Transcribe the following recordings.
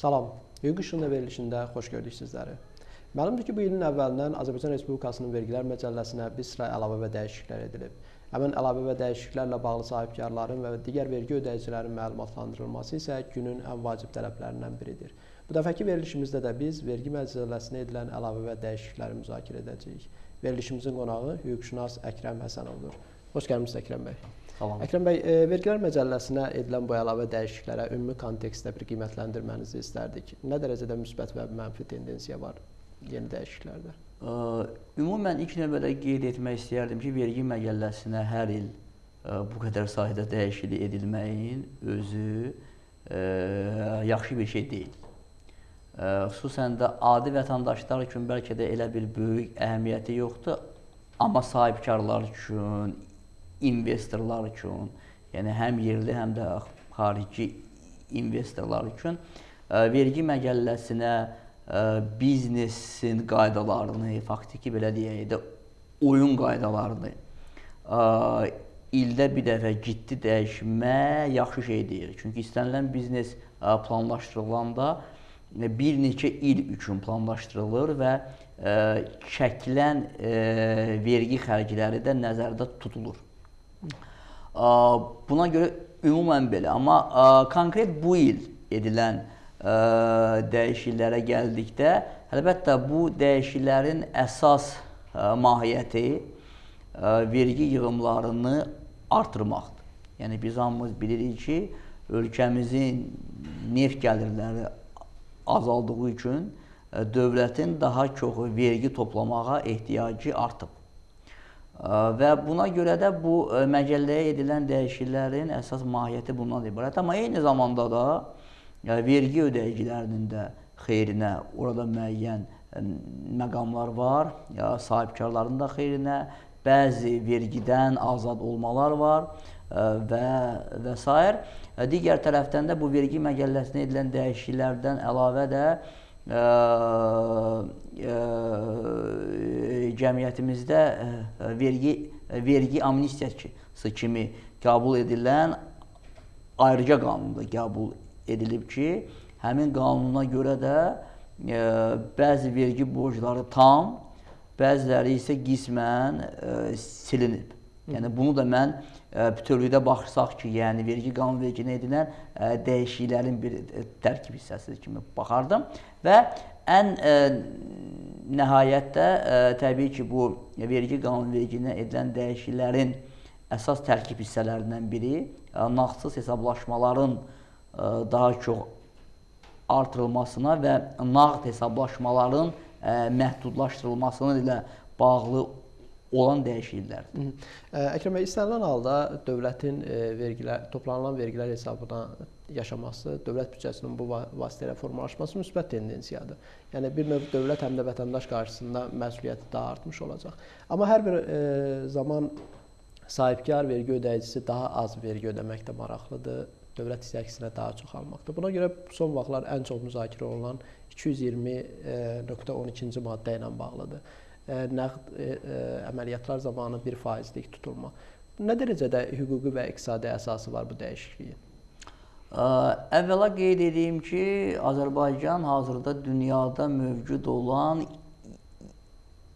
Salam. Hüquq işığında verilişində xoş gördük sizləri. Məlumdur ki, bu ilin əvvəlindən Azərbaycan Respublikasının vergilər məcəlləsinə bir sıra əlavə və dəyişikliklər edilib. Həmin əlavə və dəyişikliklərlə bağlı sahibkarların və digər vergi ödəyicilərin məlumatlandırılması isə günün ən vacib tələblərindən biridir. Bu dəfəki verilişimizdə də biz vergi məcəlləsinə edilən əlavə və dəyişiklikləri müzakirə edəcəyik. Verilişimizin qonağı hüquqşünas Əkrəm Həsənovdur. Xoş gəlmisiniz Əkrəm bəy. Salam. Əkrəm bəy, e, vergilər məcəlləsinə edilən bu əlavə dəyişikliklərə ümumi kontekstdə bir qiymətləndirmənizi istərdik. Nə dərəcədə müsbət və mənfi tendensiya var yeni dəyişikliklərdə? Ə, Ümumən ilk növbədə qeyd etmək istəyərdim ki, vergi məcəlləsinə hər il ə, bu qədər sayda dəyişiklik edilməyin özü ə, yaxşı bir şey deyil. Ə, xüsusən də adi vətəndaşlar üçün bəlkə də elə bir böyük əhəmiyyəti yoxdur, amma sahibkarlar üçün, investorlar üçün, yəni həm yerli, həm də xarici investorlar üçün ə, vergi məcəlləsinə ə, biznesin qaydalarını, faktiki belə deyək də oyun qaydalarını ə, ildə bir dəfə ciddi dəyişmək yaxşı şey deyil. Çünki istənilən biznes planlaşdırılanda bir neçə il üçün planlaşdırılır və ə, çəkilən ə, vergi xərcləri də nəzərdə tutulur. Buna görə ümumən belə, amma konkret bu il edilən dəyişikliklərə gəldikdə, əlbəttə bu dəyişikliklərin əsas mahiyyəti vergi yığımlarını artırmaqdır. Yəni biz hamımız bilirik ki, ölkəmizin neft gəlirləri azaldığı üçün dövlətin daha çox vergi toplamağa ehtiyacı artıb. Və buna görə də bu məcəlləyə edilən dəyişikliklərin əsas mahiyyəti bundan ibarət. Amma eyni zamanda da yəni, vergi ödəyicilərinin də xeyrinə orada müəyyən məqamlar var, sahibkarların da xeyrinə bəzi vergidən azad olmalar var və və s. Digər tərəfdən də bu vergi məcəlləsinə edilən dəyişikliklərdən əlavə də cəmiyyətimizdə vergi vergi amnistiyası kimi qəbul edilən ayrıca qanunda qəbul edilib ki, həmin qanuna görə də bəzi vergi borcları tam, bəziləri isə qismən silinib. Yəni bunu da mən ə, bütövlükdə baxırsaq ki, yəni vergi qanun verginə edilən ə, dəyişikliklərin bir ə, tərkib hissəsi kimi baxardım və ən ə, nəhayətdə ə, təbii ki, bu vergi qanun verginə edilən dəyişikliklərin əsas tərkib hissələrindən biri ə, nağdsız hesablaşmaların ə, daha çox artırılmasına və nağd hesablaşmaların ə, məhdudlaşdırılmasına ilə bağlı olan dəyişikliklərdir. Əkrəm bəy, istənilən halda dövlətin vergilər, toplanılan vergilər hesabına yaşaması, dövlət büdcəsinin bu vasitə ilə formalaşması müsbət tendensiyadır. Yəni bir növ dövlət həm də vətəndaş qarşısında məsuliyyəti daha artmış olacaq. Amma hər bir e, zaman sahibkar vergi ödəyicisi daha az vergi ödəməkdə maraqlıdır dövlət hissə əksinə daha çox almaqdır. Buna görə son vaxtlar ən çox müzakirə olunan 220.12-ci maddə ilə bağlıdır. Nəqd əməliyyatlar zamanı 1%lik tutulma. Nə dərəcədə hüquqi və iqtisadi əsası var bu dəyişikliyin? Əvvəla qeyd edeyim ki, Azərbaycan hazırda dünyada mövcud olan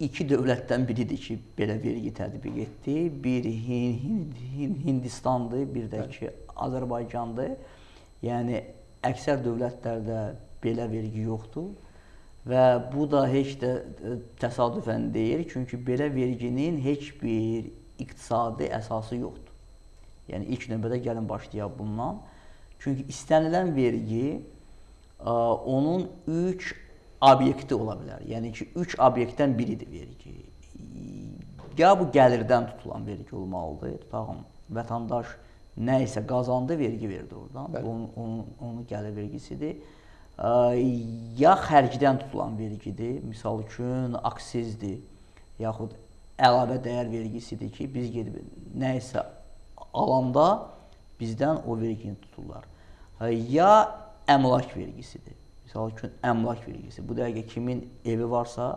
iki dövlətdən biridir ki, belə vergi tətbiq etdi. Bir Hind, Hind, Hindistandır, bir də ki, Azərbaycandır. Yəni əksər dövlətlərdə belə vergi yoxdur və bu da heç də e, təsadüfən deyil, çünki belə verginin heç bir iqtisadi əsası yoxdur. Yəni ilk növbədə gəlin başlayaq bundan. Çünki istənilən vergi ə, e, onun 3 obyekti ola bilər. Yəni ki, 3 obyektdən biridir vergi. Ya bu gəlirdən tutulan vergi olmalıdır. Tutağım, vətəndaş nə isə qazandı, vergi verdi oradan. Onun, onun, onun gəlir vergisidir. Ya xərcdən tutulan vergidir, misal üçün aksizdir, yaxud əlavə dəyər vergisidir ki, biz gedib nə isə alanda bizdən o vergini tuturlar. Ya əmlak vergisidir. Misal üçün əmlak vergisi. Bu dəqiqə kimin evi varsa,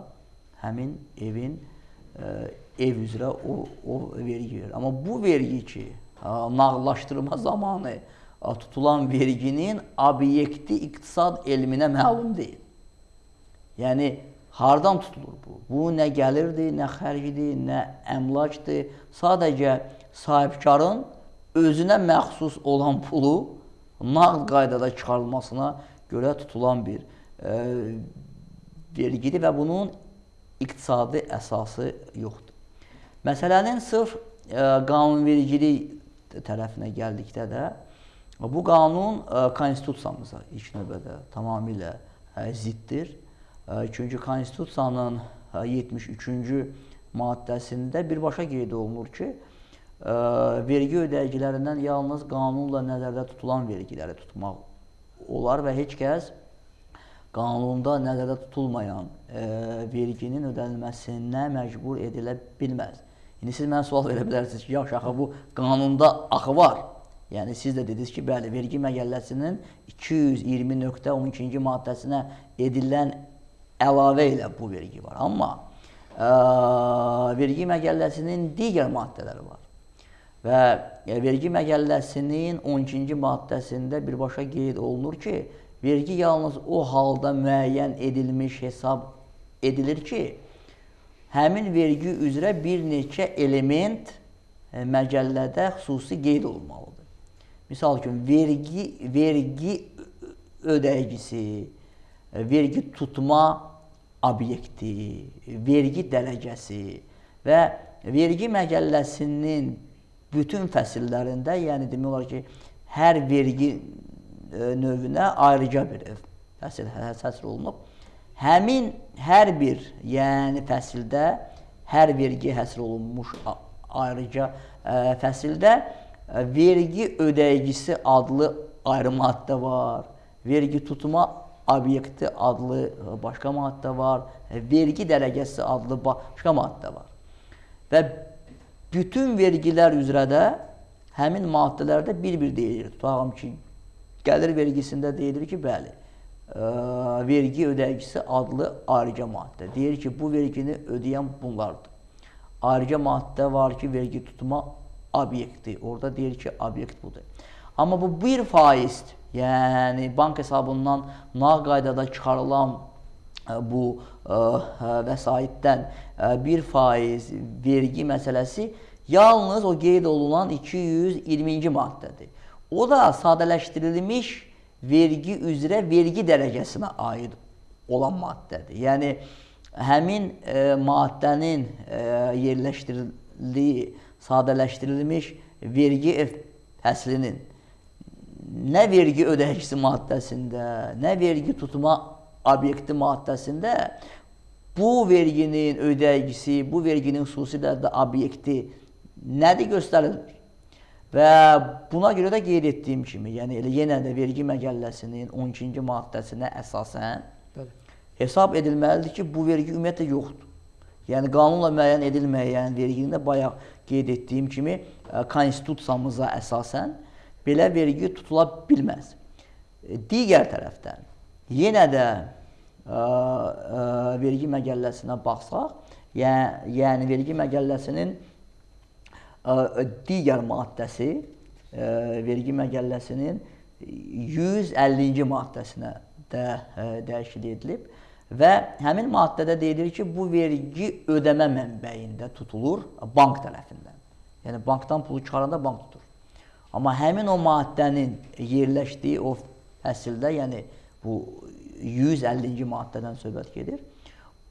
həmin evin ə, ev üzrə o, o vergi verir. Amma bu vergi ki, nağdlaşdırma zamanı ə, tutulan verginin obyekti iqtisad elminə məlum deyil. Yəni hardan tutulur bu? Bu nə gəlirdir, nə xərcdir, nə əmlakdır. Sadəcə sahibkarın özünə məxsus olan pulu nağd qaydada çıxarılmasına görə tutulan bir e, vergidir və bunun iqtisadi əsası yoxdur. Məsələnin sırf e, qanunvericilik tərəfinə gəldikdə də bu qanun e, konstitusiyamıza ilk növbədə tamamilə e, ziddir. E, çünki konstitusiyanın e, 73-cü maddəsində birbaşa qeyd olunur ki, vergi ödəyicilərindən yalnız qanunla nəzərdə tutulan vergiləri tutmaq olar və heç kəs qanunda nəzərdə tutulmayan verginin ödənilməsinə məcbur edilə bilməz. İndi siz mənə sual verə bilərsiniz ki, yaxşı axı bu qanunda axı var. Yəni siz də dediniz ki, bəli, vergi məqəlləsinin 220.12-ci maddəsinə edilən əlavə ilə bu vergi var. Amma ə, vergi məqəlləsinin digər maddələri var. Və e, vergi məqəlləsinin 12-ci maddəsində birbaşa qeyd olunur ki, vergi yalnız o halda müəyyən edilmiş hesab edilir ki, həmin vergi üzrə bir neçə element e, məcəllədə xüsusi qeyd olunmalıdır. Misal üçün, vergi, vergi ödəyicisi, e, vergi tutma obyekti, vergi dərəcəsi və vergi məqəlləsinin bütün fəsillərində, yəni demək olar ki, hər vergi növünə ayrıca bir fəsil həsr olunub. Həmin hər bir, yəni fəsildə hər vergi həsr olunmuş ayrıca ə, fəsildə ə, vergi ödəyicisi adlı ayrı maddə var. Vergi tutma obyekti adlı başqa maddə var. Vergi dərəcəsi adlı başqa maddə var. Və bütün vergilər üzrə də həmin maddələrdə bir-bir deyilir. Tutağım ki, Gəlir vergisində deyilir ki, bəli, ə, vergi ödəyicisi adlı ayrıca maddə. Deyir ki, bu vergini ödəyən bunlardır. Ayrıca maddə var ki, vergi tutma obyekti. Orada deyir ki, obyekt budur. Amma bu 1 faizdir. Yəni bank hesabından nağd qaydada çıxarılan bu ə, vəsaitdən 1 faiz vergi məsələsi yalnız o qeyd olunan 220-ci maddədir. O da sadələşdirilmiş vergi üzrə vergi dərəcəsinə aid olan maddədir. Yəni həmin e, maddənin e, yerləşdirildiyi sadələşdirilmiş vergi fəslinin nə vergi ödəyicisi maddəsində, nə vergi tutma obyekti maddəsində bu verginin ödəyicisi, bu verginin xüsusilə də obyekti nədir göstərilir? Və buna görə də qeyd etdiyim kimi, yəni elə yenə də vergi məqəlləsinin 12-ci maddəsinə əsasən Bəli. hesab edilməlidir ki, bu vergi ümumiyyətlə yoxdur. Yəni qanunla müəyyən edilməyən verginin də bayaq qeyd etdiyim kimi e, konstitusiyamıza əsasən belə vergi tutula bilməz. E, digər tərəfdən yenə də ə, e, ə, vergi məqəlləsinə baxsaq, yəni, yəni vergi məqəlləsinin digər maddəsi vergi məqəlləsinin 150-ci maddəsinə də dəyişiklik edilib və həmin maddədə deyilir ki, bu vergi ödəmə mənbəyində tutulur bank tərəfindən. Yəni bankdan pulu çıxaranda bank tutur. Amma həmin o maddənin yerləşdiyi o fəsildə, yəni bu 150-ci maddədən söhbət gedir.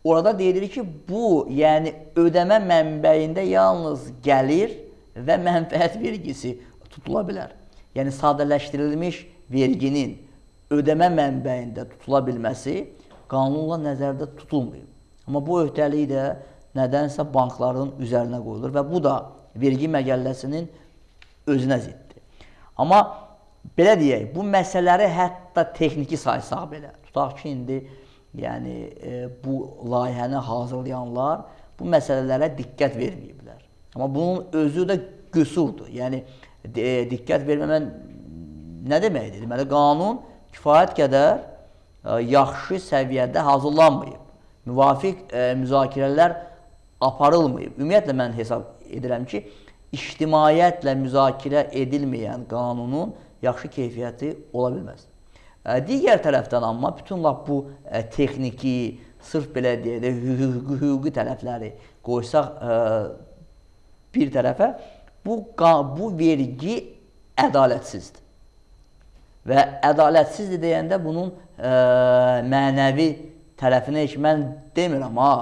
Orada deyilir ki, bu, yəni ödəmə mənbəyində yalnız gəlir və mənfəət vergisi tutula bilər. Yəni sadələşdirilmiş verginin ödəmə mənbəyində tutula bilməsi qanunla nəzərdə tutulmayıb. Amma bu öhdəlik də nədənsə bankların üzərinə qoyulur və bu da vergi məqəlləsinin özünə ziddir. Amma belə deyək, bu məsələləri hətta texniki saysaq belə, tutaq ki, indi yəni e, bu layihəni hazırlayanlar bu məsələlərə diqqət verməyiblər. Amma bunun özü də qüsurdur. Yəni e, diqqət verməmən nə deməkdir? Deməli qanun kifayət qədər yaxşı səviyyədə hazırlanmayıb. Müvafiq e, müzakirələr aparılmayıb. Ümumiyyətlə mən hesab edirəm ki, ictimaiyyətlə müzakirə edilməyən qanunun yaxşı keyfiyyəti ola bilməz. Ə, Digər tərəfdən amma bütün lap bu ə, texniki, sırf belə deyək də hüquqi, tərəfləri qoysaq ə, bir tərəfə bu bu vergi ədalətsizdir. Və ədalətsizdir deyəndə bunun ə, mənəvi tərəfinə heç mən demirəm ha,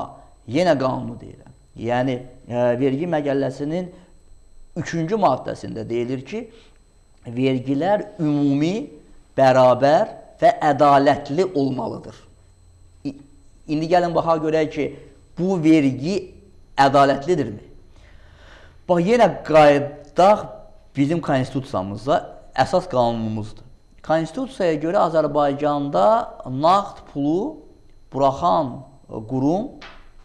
yenə qanunu deyirəm. Yəni ə, vergi məqəlləsinin 3-cü maddəsində deyilir ki, vergilər ümumi, bərabər və ədalətli olmalıdır. İndi gəlin baxaq görək ki, bu vergi ədalətlidirmi? Bax yenə qayıdaq bizim konstitusiyamıza, əsas qanunumuzdur. Konstitusiyaya görə Azərbaycanda nağd pulu buraxan qurum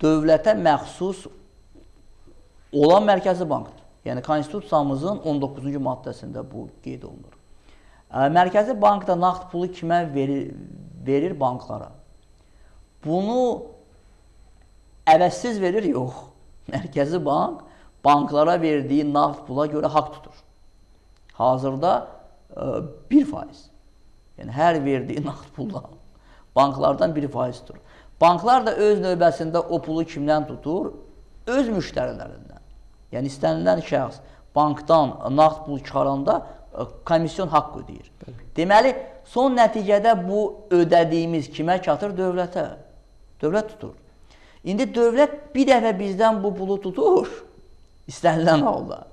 dövlətə məxsus olan Mərkəzi Bankdır. Yəni konstitusiyamızın 19-cu maddəsində bu qeyd olunur. Mərkəzi Bank da nağd pulu kimə verir? Verir banklara. Bunu əvəzsiz verir? Yox. Mərkəzi Bank banklara verdiyi nağd pula görə haqq tutur. Hazırda ə, 1%. Yəni hər verdiyi nağd puldan banklardan 1% tutur. Banklar da öz növbəsində o pulu kimdən tutur? Öz müştərilərindən. Yəni istənilən şəxs bankdan nağd pul çıxaranda ə, komisyon haqq ödəyir. Deməli, son nəticədə bu ödədiyimiz kimə çatır? Dövlətə. Dövlət tutur. İndi dövlət bir dəfə bizdən bu pulu tutur, istənilən halda.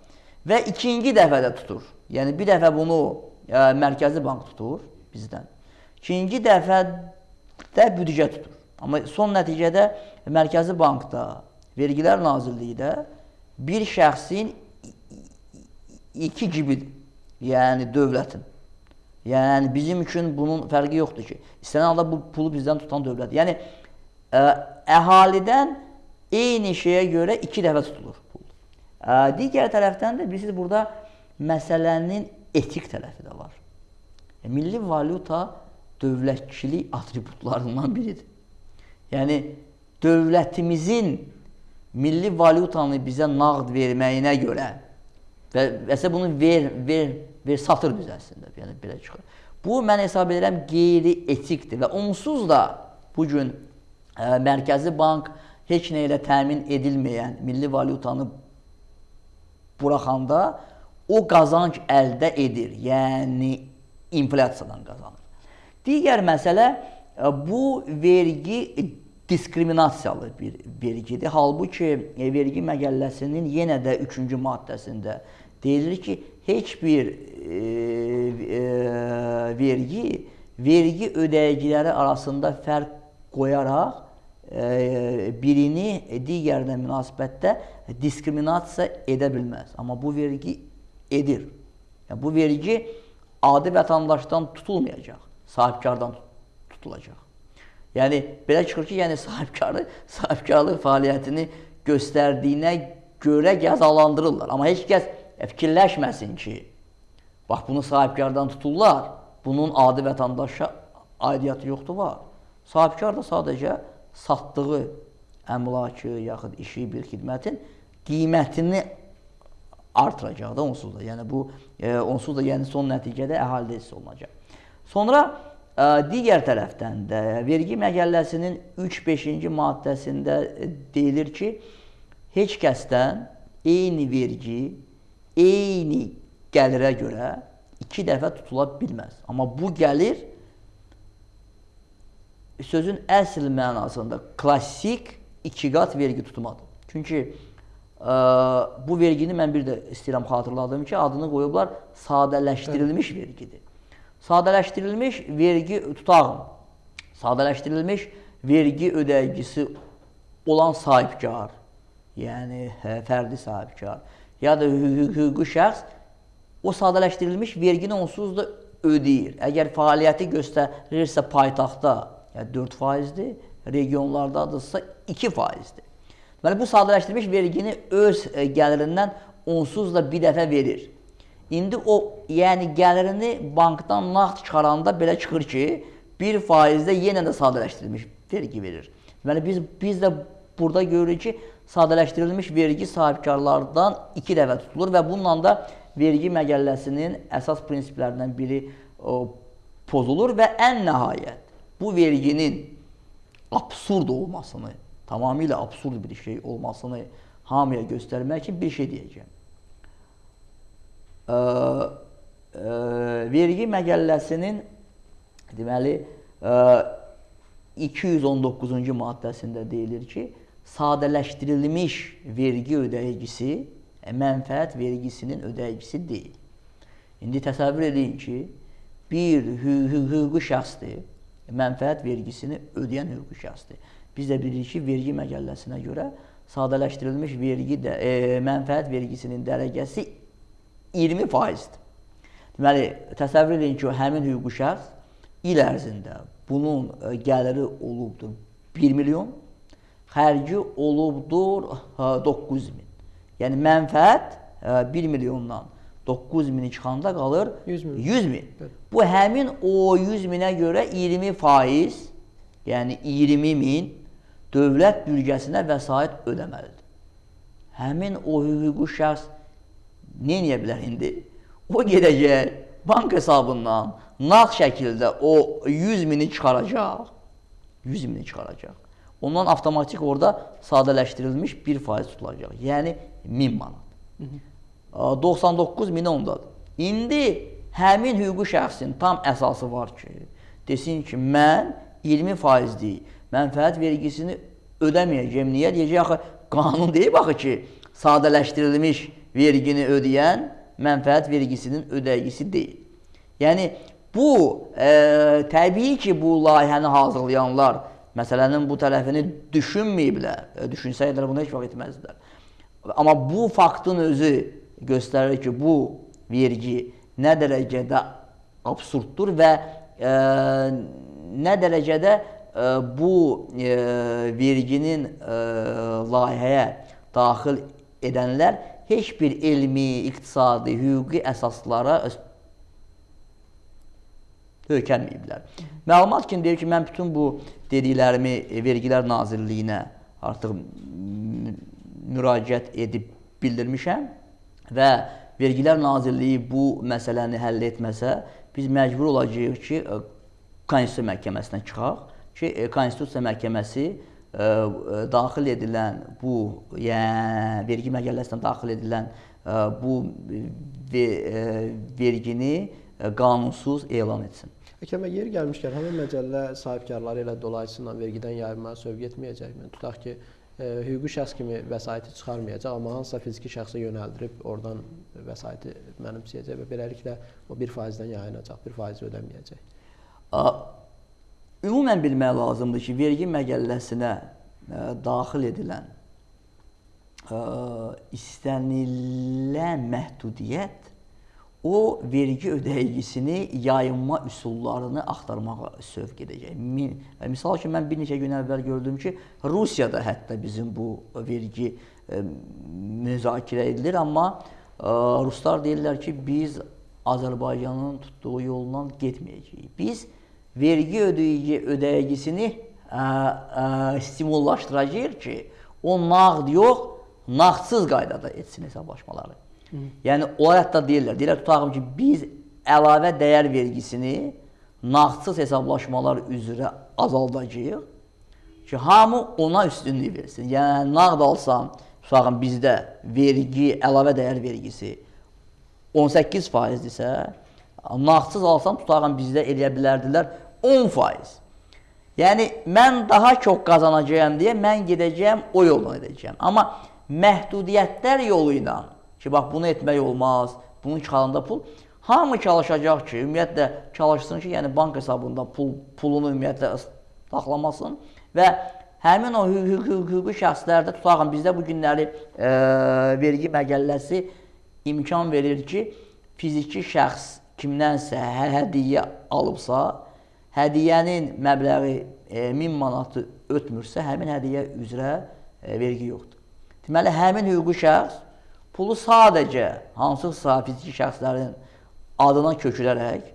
Və ikinci dəfə də tutur. Yəni bir dəfə bunu ə, Mərkəzi Bank tutur bizdən. İkinci dəfə də büdcə tutur. Amma son nəticədə Mərkəzi Bankda, Vergilər Nazirliyində bir şəxsin iki gibidir. Yəni dövlətin. Yəni bizim üçün bunun fərqi yoxdur ki, istənilən halda bu pulu bizdən tutan dövlət. Yəni ə, əhalidən eyni şeyə görə iki dəfə tutulur digər tərəfdən də bilirsiniz burada məsələnin etik tərəfi də var. E, milli valyuta dövlətçilik atributlarından biridir. Yəni dövlətimizin milli valyutanı bizə nağd verməyinə görə və vəsə bunu ver, ver, ver satır biz əslində, yəni belə çıxır. Bu mən hesab edirəm qeyri-etikdir və onsuz da bu gün ə, Mərkəzi Bank heç nə ilə təmin edilməyən milli valyutanı buraxanda o qazanc əldə edir. Yəni inflyasiyadan qazanır. Digər məsələ ə, bu vergi diskriminasiyalı bir vergidir. Halbuki e, vergi məqəlləsinin yenə də 3-cü maddəsində deyilir ki, heç bir e, e, vergi vergi ödəyiciləri arasında fərq qoyaraq e, birini digərinə münasibətdə diskriminasiya edə bilməz. Amma bu vergi edir. Yəni bu vergi adi vətəndaşdan tutulmayacaq, sahibkardan tutulacaq. Yəni belə çıxır ki, yəni sahibkarı sahibkarlıq fəaliyyətini göstərdiyinə görə cəzalandırırlar. Amma heç kəs fikirləşməsin ki, bax bunu sahibkardan tuturlar, bunun adi vətəndaşa aidiyyatı yoxdur var. Sahibkar da sadəcə satdığı əmlakı yaxud işi bir xidmətin qiymətini artıracaq da onsuz da. Yəni bu e, onsuz da yəni son nəticədə əhalidə hiss olunacaq. Sonra ə, digər tərəfdən də vergi məqəlləsinin 3-5-ci maddəsində e, deyilir ki, heç kəsdən eyni vergi eyni gəlirə görə iki dəfə tutula bilməz. Amma bu gəlir sözün əsl mənasında klassik iki qat vergi tutmadır. Çünki bu vergini mən bir də istəyirəm xatırladım ki, adını qoyublar sadələşdirilmiş evet. vergidir. Sadələşdirilmiş vergi tutağım. Sadələşdirilmiş vergi ödəyicisi olan sahibkar, yəni hə, fərdi sahibkar ya da hüquqi şəxs o sadələşdirilmiş vergini onsuz da ödəyir. Əgər fəaliyyəti göstərirsə paytaxtda yəni 4%-dir, regionlardadırsa 2%-dir. Deməli bu sadələşdirilmiş vergini öz e, gəlirindən onsuz da bir dəfə verir. İndi o, yəni gəlirini bankdan nağd çıxaranda belə çıxır ki, 1%-də yenə də sadələşdirilmiş vergi verir. Deməli biz biz də burada görürük ki, sadələşdirilmiş vergi sahibkarlardan 2 dəfə tutulur və bununla da vergi məqəlləsinin əsas prinsiplərindən biri o, pozulur və ən nəhayət bu verginin absurd olmasını, tamamilə absurd bir şey olmasını hamıya göstərmək üçün bir şey deyəcəm. Ə, ə, vergi məqəlləsinin deməli ə, 219-cu maddəsində deyilir ki, sadələşdirilmiş vergi ödəyicisi mənfəət vergisinin ödəyicisi deyil. İndi təsəvvür edin ki, bir hüquqi şəxsdir, mənfəət vergisini ödəyən hüquqi şəxsdir. Biz də bilirik ki, vergi məqəlləsinə görə sadələşdirilmiş vergi də e, mənfəət vergisinin dərəcəsi 20%-dir. Deməli, təsəvvür edin ki, həmin hüquqi şəxs il ərzində bunun e, gəliri olubdur 1 milyon, xərci olubdur 9 min. Yəni mənfəət 1 e, milyondan 9 mini çıxanda qalır 100 min. 100 min. Bu həmin o 100 minə görə 20 faiz, yəni 20 min dövlət bürgəsinə vəsait ödəməlidir. Həmin o hüquqi şəxs nə edə bilər indi? O gedəcək bank hesabından nağd şəkildə o 100 mini çıxaracaq. 100 mini çıxaracaq. Ondan avtomatik orada sadələşdirilmiş 1% tutulacaq. Yəni 1000 manat. Hı -hı. 99 min ondadır. İndi həmin hüquqi şəxsin tam əsası var ki, desin ki, mən 20 faizlik mənfəət vergisini ödəməyəcəm. Niyə? Deyəcək, axı, qanun deyib axı ki, sadələşdirilmiş vergini ödəyən mənfəət vergisinin ödəyicisi deyil. Yəni, bu, e, təbii ki, bu layihəni hazırlayanlar məsələnin bu tərəfini düşünməyiblər. E, düşünsəydilər, bunu heç vaxt etməzdilər. Amma bu faktın özü göstərir ki, bu vergi nə dərəcədə absurddur və e, nə dərəcədə bu e, verginin e, layihəyə daxil edənlər heç bir elmi, iqtisadi, hüquqi əsaslara hökənməyiblər. Məlumat kimi deyir ki, mən bütün bu dediklərimi Vergilər Nazirliyinə artıq müraciət edib bildirmişəm və Vergilər Nazirliyi bu məsələni həll etməsə, biz məcbur olacağıq ki, Konstitusiya məhkəməsinə çıxaq ki, Konstitusiya məhkəməsi ə, daxil edilən bu, yəni vergi məcəlləsinə daxil edilən ə, bu ve, ə, vergini ə, qanunsuz elan etsin. Həkəmə yeri gəlmişkən, həmin məcəllə sahibkarları ilə dolayısıyla vergidən yayınmağa sövq etməyəcəkmi? Tutaq ki, e, hüquqi şəxs kimi vəsaiti çıxarmayacaq, amma hansısa fiziki şəxsə yönəldirib oradan vəsaiti mənimsəyəcək və beləliklə o 1%-dən yayınacaq, 1% ödəməyəcək. Ümumən bilmək lazımdır ki, vergi məqəlləsinə ə, e, daxil edilən ə, e, istənilən məhdudiyyət o vergi ödəyicisini yayınma üsullarını axtarmağa sövq edəcək. Misal ki, mən bir neçə gün əvvəl gördüm ki, Rusiyada hətta bizim bu vergi ə, müzakirə edilir, amma ə, ruslar deyirlər ki, biz Azərbaycanın tutduğu yoldan getməyəcəyik. Biz vergi ödəyici ödəyicisini ə, ə, stimullaşdıracağıq ki, o nağd yox, nağdsız qaydada etsin hesablaşmaları. Yəni onlar hətta deyirlər, deyirlər tutaqım ki, biz əlavə dəyər vergisini nağdsız hesablaşmalar üzrə azaldacağıq ki, hamı ona üstünlük versin. Yəni nağd alsam, tutaqım bizdə vergi, əlavə dəyər vergisi 18%-dirsə, nağdsız alsam tutaqım bizdə eləyə bilərdilər 10%. Yəni mən daha çox qazanacağam deyə mən gedəcəyəm o yolla edəcəyəm. Amma məhdudiyyətlər yolu ilə ki, bax bunu etmək olmaz, bunun çıxarında pul. Hamı çalışacaq ki, ümumiyyətlə çalışsın ki, yəni bank hesabında pul pulunu ümumiyyətlə saxlamasın və həmin o hüquqi şəxslərdə tutaqın bizdə bu günləri e, vergi məqəlləsi imkan verir ki, fiziki şəxs kimdənsə hə hədiyyə alıbsa, hədiyyənin məbləği e, 1000 manatı ötmürsə, həmin hədiyyə üzrə e, vergi yoxdur. Deməli, həmin hüquqi şəxs pulu sadəcə hansısa fiziki şəxslərin adına kökülərək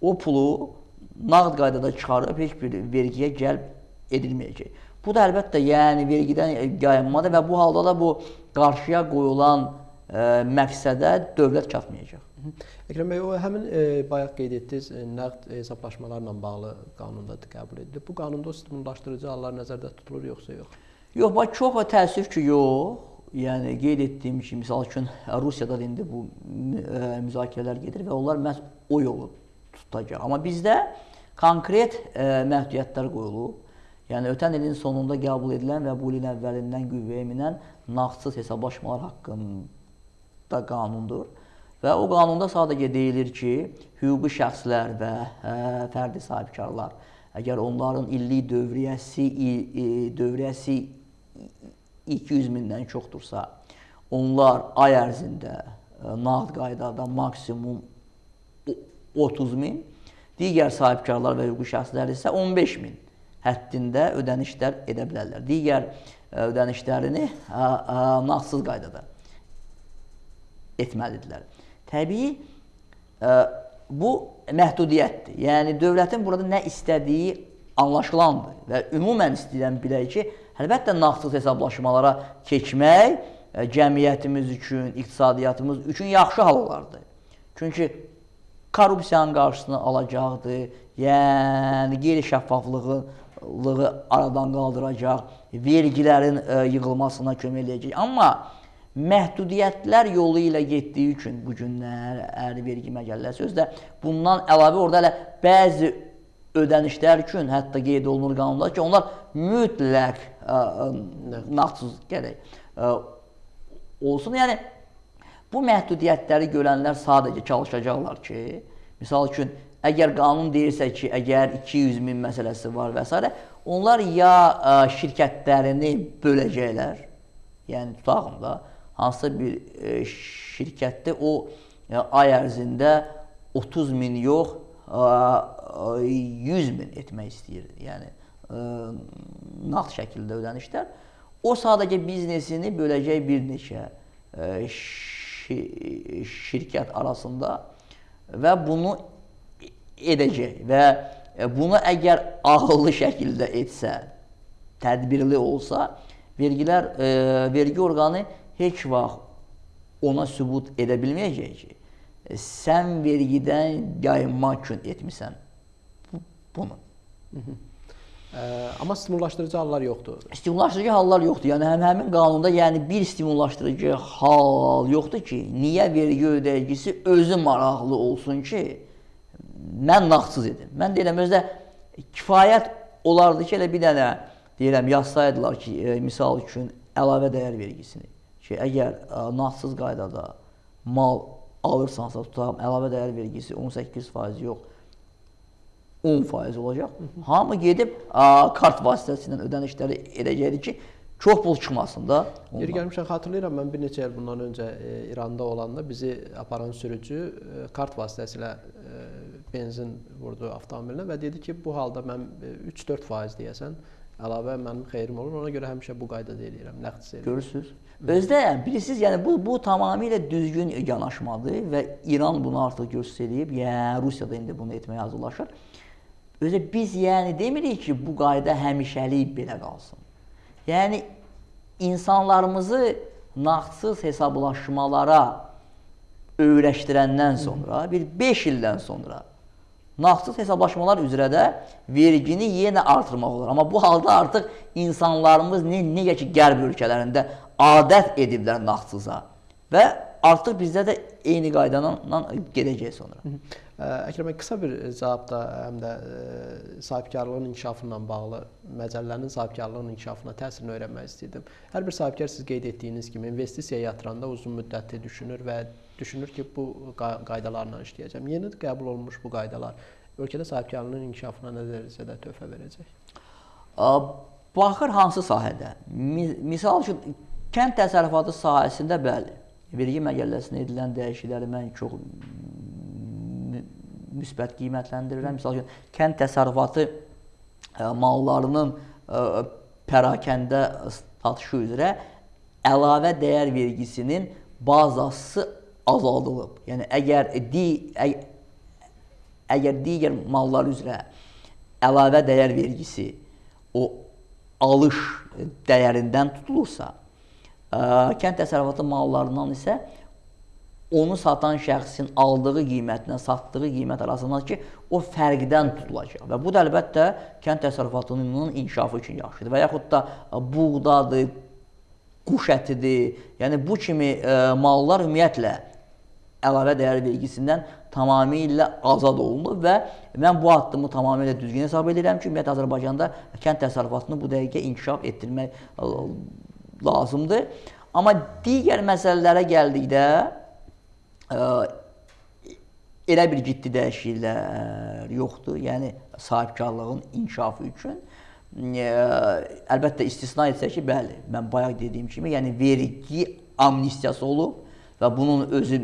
o pulu nağd qaydada çıxarıb heç bir vergiyə cəlb edilməyəcək. Bu da əlbəttə yəni vergidən yayınmadır və bu halda da bu qarşıya qoyulan məqsədə dövlət çatmayacaq. Əkrəm bəy, o həmin e, bayaq qeyd etdiniz, e, nəqd hesablaşmalarla bağlı qanunda qəbul edilib. Bu qanunda o stimullaşdırıcı hallar nəzərdə tutulur yoxsa yox? Yox, bax çox təəssüf ki, yox. Yəni qeyd etdiyim kimi, məsəl üçün Rusiyada da indi bu ə, müzakirələr gedir və onlar məhz o yolu tutacaq. Amma bizdə konkret ə, məhdudiyyətlər qoyulub. Yəni ötən ilin sonunda qəbul edilən və bu ilin əvvəlindən qüvvəyə minən nağdsız hesablaşmalar haqqında qanundur. Və o qanunda sadəcə deyilir ki, hüquqi şəxslər və ə, fərdi sahibkarlar əgər onların illik dövriyyəsi dövriyyəsi 200 mindən çoxdursa, onlar ay ərzində nağd qaydada maksimum 30 min, digər sahibkarlar və hüquqi şəxslər isə 15 min həddində ödənişlər edə bilərlər. Digər ödənişlərini nağdsız qaydada etməlidirlər. Təbii bu məhdudiyyətdir. Yəni dövlətin burada nə istədiyi anlaşılandır və ümumən istəyirəm bilək ki, əlbəttə nağdsız hesablaşmalara keçmək cəmiyyətimiz üçün, iqtisadiyyatımız üçün yaxşı hal olardı. Çünki korrupsiyanın qarşısını alacaqdır, yəni qeyri-şəffaflığı aradan qaldıracaq, vergilərin yığılmasına kömək eləyəcək. Amma məhdudiyyətlər yolu ilə getdiyi üçün bu günlər əri vergi məcəlləsi özdə bundan əlavə orada hələ bəzi ödənişlər üçün hətta qeyd olunur qanunda ki, onlar mütləq nağdsız gərək olsun. Yəni bu məhdudiyyətləri görənlər sadəcə çalışacaqlar ki, misal üçün əgər qanun deyirsə ki, əgər 200 min məsələsi var və s. onlar ya şirkətlərini böləcəklər, yəni tutağım da hansısa bir e, şirkətdə o e, ay ərzində 30 min yox, e, 100 min etmək istəyir. Yəni e, nağd şəkildə ödənişlər. O sadəcə biznesini böləcək bir neçə e, şi, şirkət arasında və bunu edəcək və e, bunu əgər ağıllı şəkildə etsə, tədbirli olsa, vergilər e, vergi orqanı heç vaxt ona sübut edə bilməyəcək ki, sən vergidən yayınmaq üçün etmisən bunu. Hı -hı. Ə, amma stimullaşdırıcı hallar yoxdur. Stimullaşdırıcı hallar yoxdur. Yəni həm həmin qanunda yəni bir stimullaşdırıcı hal yoxdur ki, niyə vergi ödəyicisi özü maraqlı olsun ki, mən nağdsız edim. Mən deyirəm özdə kifayət olardı ki, elə bir dənə deyirəm yazsaydılar ki, e, misal üçün əlavə dəyər vergisini ki, əgər ə, nağdsız qaydada mal alırsansa, tutaq, əlavə dəyər vergisi 18% yox, 10% olacaq. Hı -hı. Hamı gedib ə, kart vasitəsilə ödənişləri edəcəkdir ki, çox pul çıxmasın da. Yeri gəlmişəm xatırlayıram mən bir neçə il bundan öncə e, İranda olanda bizi aparan sürücü e, kart vasitəsilə e, benzin vurdu avtomobilinə və dedi ki, bu halda mən 3-4% deyəsən əlavə mənim xeyrim olur. Ona görə həmişə bu qaydada eləyirəm, nəqd eləyirəm. Görürsüz? Özdə bilirsiniz, yəni bu bu tamamilə düzgün yanaşmadır və İran bunu artıq göstərib, yəni Rusiya da indi bunu etməyə hazırlaşır. Özə biz yəni demirik ki, bu qayda həmişəlik belə qalsın. Yəni insanlarımızı nağdsız hesablaşmalara öyrəşdirəndən sonra, bir 5 ildən sonra nağdsız hesablaşmalar üzrə də vergini yenə artırmaq olar. Amma bu halda artıq insanlarımız ne, necə ki qərb ölkələrində adət ediblər nağdsıza və artıq bizdə də eyni qaydanla gedəcək sonra. Əkrəm bəy qısa bir cavab da həm də sahibkarlığın inkişafı ilə bağlı məcəllənin sahibkarlığın inkişafına təsirini öyrənmək istəyirdim. Hər bir sahibkar siz qeyd etdiyiniz kimi investisiya yatıranda uzun müddətli düşünür və düşünür ki, bu qaydalarla işləyəcəm. Yeni qəbul olunmuş bu qaydalar ölkədə sahibkarlığın inkişafına nə dərəcədə töhfə verəcək? Baxır hansı sahədə. Misal üçün kənd təsərrüfatı sahəsində bəli, vergi məcəlləsinə edilən dəyişiklikləri mən çox müsbət qiymətləndirirəm. Məsəl üçün, kənd təsərrüfatı e, mallarının e, pərakəndə satışı üzrə əlavə dəyər vergisinin bazası azaldılıb. Yəni əgər di ə, əgər digər mallar üzrə əlavə dəyər vergisi o alış dəyərindən tutulursa, kənd təsərrüfatı mallarından isə onu satan şəxsin aldığı qiymətlə satdığı qiymət arasındakı o fərqdən tutulacaq. Və bu da əlbəttə kənd təsərrüfatının inkişafı üçün yaxşıdır. Və yaxud da buğdadır, quş ətidir. Yəni bu kimi ə, mallar ümumiyyətlə əlavə dəyər vergisindən tamamilə azad olunub və mən bu addımı tamamilə düzgün hesab edirəm ki, ümumiyyətlə Azərbaycanda kənd təsərrüfatını bu dəqiqə inkişaf etdirmək lazımdır. Amma digər məsələlərə gəldikdə elə bir ciddi dəyişikliklər yoxdur. Yəni sahibkarlığın inkişafı üçün əlbəttə istisna etsək ki, bəli, mən bayaq dediyim kimi, yəni vergi amnistiyası olub və bunun özü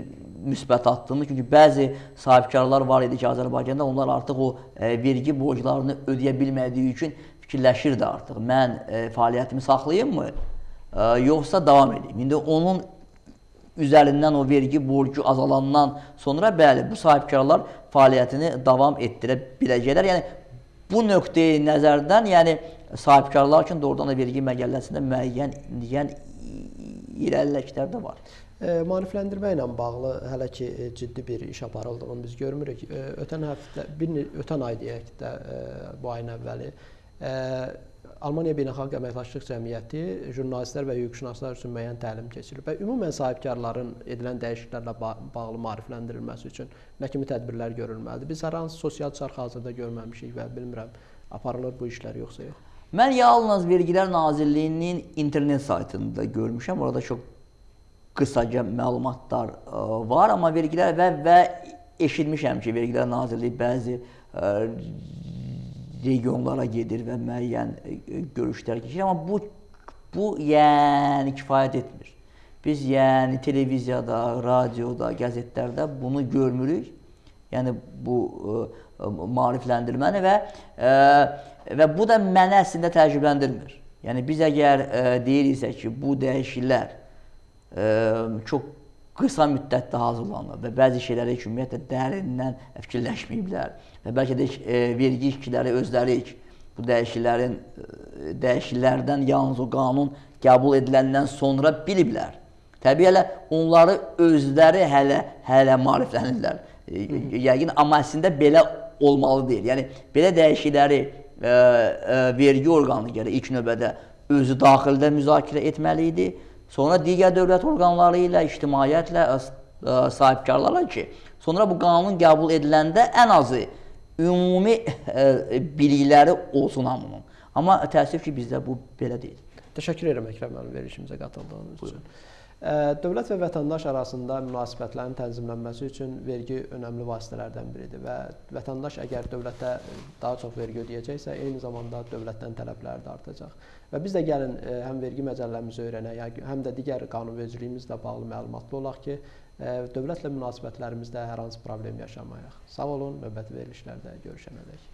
müsbət addımdır. Çünki bəzi sahibkarlar var idi ki, Azərbaycanda onlar artıq o e, vergi borclarını ödəyə bilmədiyi üçün fikirləşirdi artıq. Mən e, fəaliyyətimi saxlayımmı, e, yoxsa davam edeyim? İndi onun üzərindən o vergi borcu azalandan sonra bəli, bu sahibkarlar fəaliyyətini davam etdirə biləcəklər. Yəni bu nöqteyi nəzərdən, yəni sahibkarlar üçün doğrudan da vergi məqəlləsində müəyyən yəni irəliləklər də var. E, maarifləndirmə ilə bağlı hələ ki e, ciddi bir iş aparıldığını biz görmürük. E, ötən həftə, bir ötən ay deyək də, e, bu ayın əvvəli e, Almaniya Beynəlxalq Əməkdaşlıq Cəmiyyəti jurnalistlər və hüquqşünaslar üçün müəyyən təlim keçirir və ümumən sahibkarların edilən dəyişikliklərlə bağlı maarifləndirilməsi üçün nə kimi tədbirlər görülməlidir? Biz hər hansı sosial çarx hazırda görməmişik və bilmirəm aparılır bu işlər yoxsa yox. Mən yalnız Vergilər Nazirliyinin internet saytında görmüşəm. Orada çox qısaca məlumatlar e, var, amma vergilər və və eşitmişəm ki, Vergilər Nazirliyi bəzi ə, regionlara gedir və müəyyən e, görüşlər keçirir, amma bu bu yəni kifayət etmir. Biz yəni televiziyada, radioda, qəzetlərdə bunu görmürük. Yəni bu ə, e, maarifləndirməni və ə, e, və bu da məni əslində təəccübləndirmir. Yəni biz əgər ə, deyiriksə ki, bu dəyişikliklər ə, çox qısa müddətdə hazırlanıb və bəzi şeyləri heç ümumiyyətlə dərindən fikirləşməyiblər və bəlkə də e, vergi işçiləri özləri bu dəyişikliklərin e, dəyişikliklərdən yalnız o qanun qəbul ediləndən sonra biliblər. Təbii elə onları özləri hələ hələ maariflənirlər. E, yəqin amma əslində belə olmalı deyil. Yəni belə dəyişiklikləri e, e, vergi orqanı gərək ilk növbədə özü daxildə müzakirə etməli idi sonra digər dövlət orqanları ilə, ictimaiyyətlə, sahibkarlarla ki, sonra bu qanun qəbul ediləndə ən azı ümumi bilikləri olsun hamının. Amma təəssüf ki, bizdə bu belə deyil. Təşəkkür edirəm Əkrəm müəllim verilişimizə qatıldığınız Buyurun. Dövlət və vətəndaş arasında münasibətlərin tənzimlənməsi üçün vergi önəmli vasitələrdən biridir və vətəndaş əgər dövlətə daha çox vergi ödəyəcəksə, eyni zamanda dövlətdən tələbləri də artacaq. Və biz də gəlin həm vergi məcəlləmizi öyrənək, həm də digər qanunvericiliyimizlə bağlı məlumatlı olaq ki, dövlətlə münasibətlərimizdə hər hansı problem yaşamayaq. Sağ olun, növbəti verilişlərdə görüşənədək.